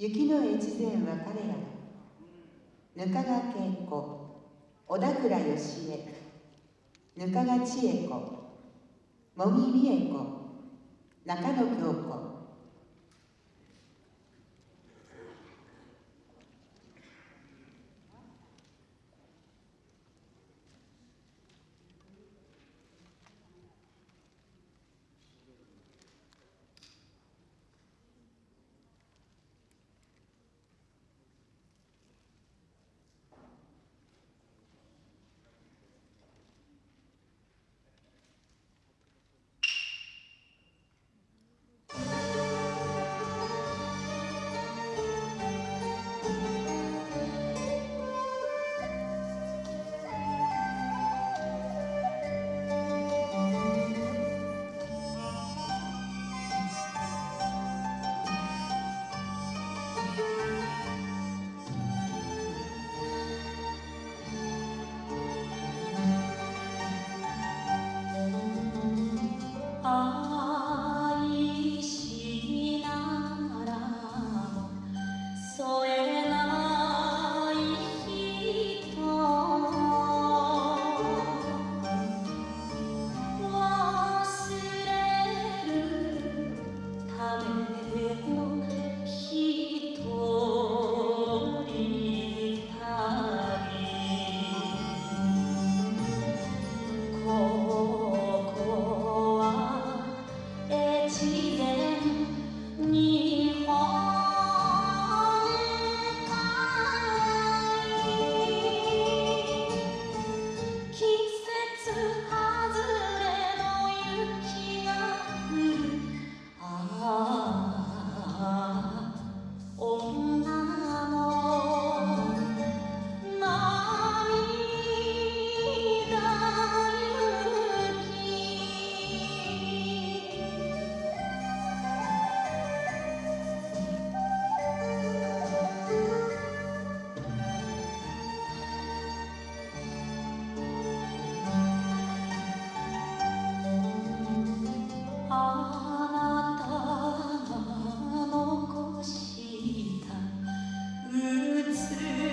雪の越前は彼らだぬかが恵子。小田倉義恵ぬかが千恵子。茂木美恵子。中野京子。 아. Christus.